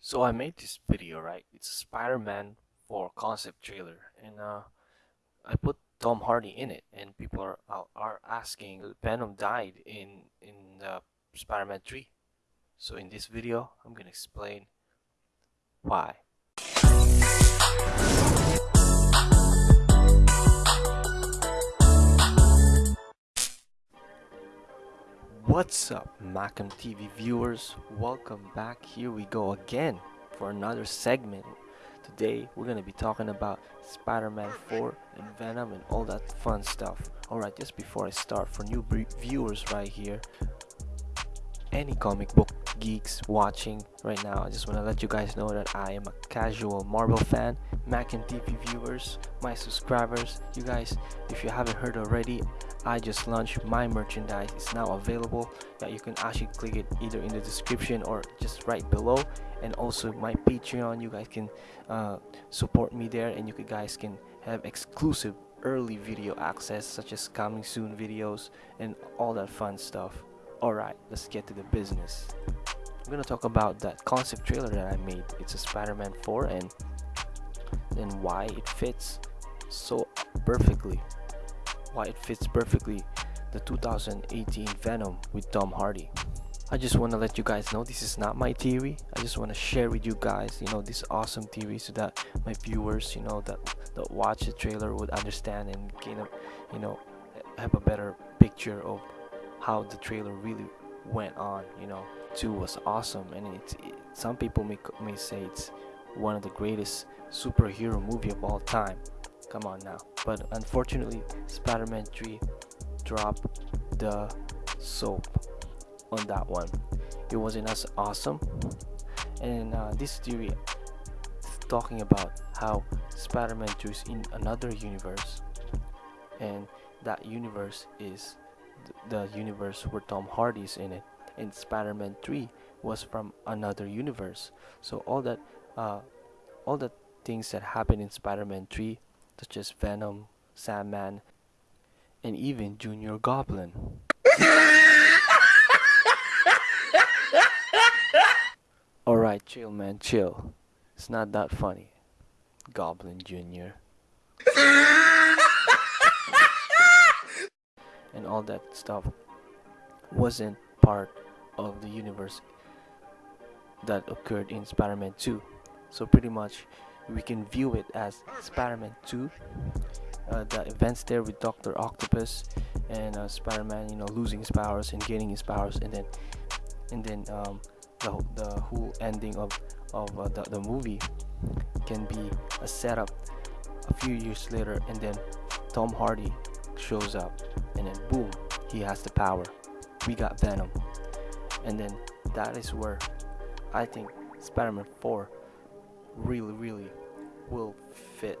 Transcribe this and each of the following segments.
So I made this video, right? It's Spider-Man 4 concept trailer, and uh, I put Tom Hardy in it, and people are are asking, Venom died in in the Spider-Man 3. So in this video, I'm gonna explain why. What's up, Macam TV viewers? Welcome back. Here we go again for another segment. Today, we're gonna be talking about Spider-Man 4 and Venom and all that fun stuff. Alright, just before I start, for new viewers right here, any comic book geeks watching right now, I just want to let you guys know that I am a casual Marvel fan. mac and TV viewers, my subscribers, you guys, if you haven't heard already, I just launched my merchandise. It's now available. Yeah, you can actually click it either in the description or just right below. And also my Patreon. You guys can uh, support me there, and you guys can have exclusive early video access, such as coming soon videos and all that fun stuff. Alright, let's get to the business. I'm gonna talk about that concept trailer that I made. It's a Spider-Man 4 and then why it fits so perfectly why it fits perfectly the 2018 Venom with Tom Hardy. I just want to let you guys know this is not my theory. I just want to share with you guys, you know, this awesome theory so that my viewers, you know, that that watch the trailer would understand and gain a, you know, have a better picture of how the trailer really went on. You know, two was awesome, and it's it, some people may may say it's one of the greatest superhero movie of all time. Come on now. But unfortunately, Spider-Man 3 dropped the soap on that one. It wasn't as awesome. And uh, this theory talking about how Spider-Man 2 is in another universe. And that universe is the universe where Tom Hardy's in it. And Spider-Man 3 was from another universe. So all that uh, all the things that happened in Spider-Man 3 such as Venom, Sandman, and even Junior Goblin. Alright, chill man, chill. It's not that funny. Goblin Jr. and all that stuff wasn't part of the universe that occurred in Spider-Man 2. So pretty much we can view it as Spider-Man 2 uh, the events there with Doctor Octopus and uh, Spider-Man you know losing his powers and gaining his powers and then and then um, the, the whole ending of, of uh, the, the movie can be a setup a few years later and then Tom Hardy shows up and then boom he has the power. We got Venom. And then that is where I think Spider-Man 4 really really will fit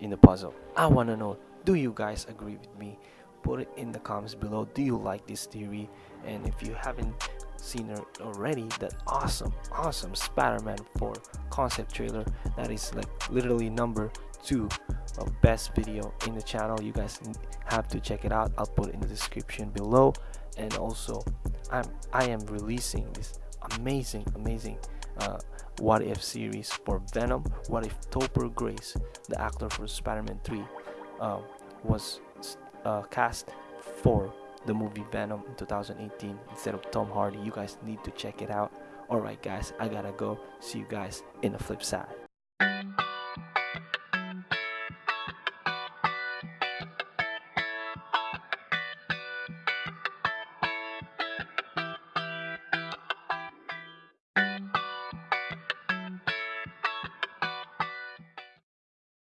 in the puzzle. I want to know do you guys agree with me? Put it in the comments below. Do you like this theory? And if you haven't seen already that awesome awesome spider-man 4 concept trailer that is like literally number two of best video in the channel. You guys have to check it out. I'll put it in the description below. And also i'm i am releasing this amazing amazing uh, what If series for Venom. What if Topher Grace, the actor for Spider-Man 3, uh, was uh, cast for the movie Venom in 2018 instead of Tom Hardy. You guys need to check it out. Alright guys, I gotta go. See you guys in the flip side.